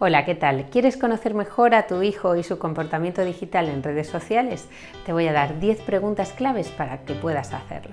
Hola, ¿qué tal? ¿Quieres conocer mejor a tu hijo y su comportamiento digital en redes sociales? Te voy a dar 10 preguntas claves para que puedas hacerlo.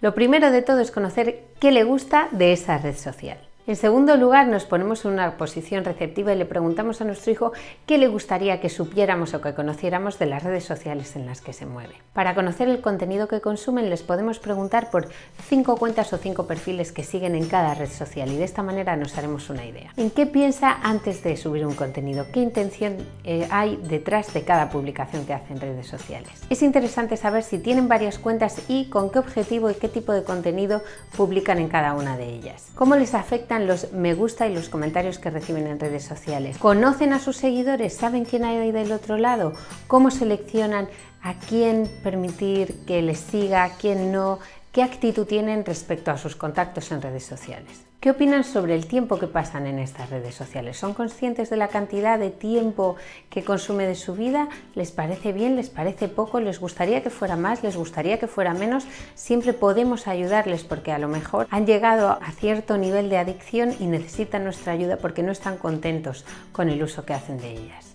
Lo primero de todo es conocer qué le gusta de esa red social. En segundo lugar, nos ponemos en una posición receptiva y le preguntamos a nuestro hijo qué le gustaría que supiéramos o que conociéramos de las redes sociales en las que se mueve. Para conocer el contenido que consumen, les podemos preguntar por cinco cuentas o cinco perfiles que siguen en cada red social y de esta manera nos haremos una idea. ¿En qué piensa antes de subir un contenido? ¿Qué intención eh, hay detrás de cada publicación que hace en redes sociales? Es interesante saber si tienen varias cuentas y con qué objetivo y qué tipo de contenido publican en cada una de ellas. ¿Cómo les afecta los me gusta y los comentarios que reciben en redes sociales. ¿Conocen a sus seguidores? ¿Saben quién hay del otro lado? ¿Cómo seleccionan a quién permitir que les siga, a quién no? ¿Qué actitud tienen respecto a sus contactos en redes sociales? ¿Qué opinan sobre el tiempo que pasan en estas redes sociales? ¿Son conscientes de la cantidad de tiempo que consume de su vida? ¿Les parece bien? ¿Les parece poco? ¿Les gustaría que fuera más? ¿Les gustaría que fuera menos? Siempre podemos ayudarles porque a lo mejor han llegado a cierto nivel de adicción y necesitan nuestra ayuda porque no están contentos con el uso que hacen de ellas.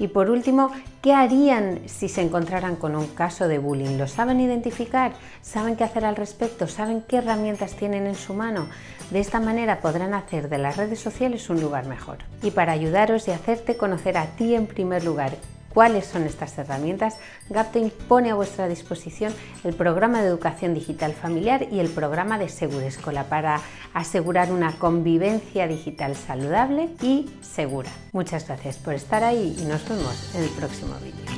Y por último, ¿qué harían si se encontraran con un caso de bullying? ¿Lo saben identificar? ¿Saben qué hacer al respecto? ¿Saben qué herramientas tienen en su mano? De esta manera podrán hacer de las redes sociales un lugar mejor. Y para ayudaros y hacerte conocer a ti en primer lugar cuáles son estas herramientas, Gaptain pone a vuestra disposición el programa de educación digital familiar y el programa de Segurescola para asegurar una convivencia digital saludable y segura. Muchas gracias por estar ahí y nos vemos en el próximo vídeo.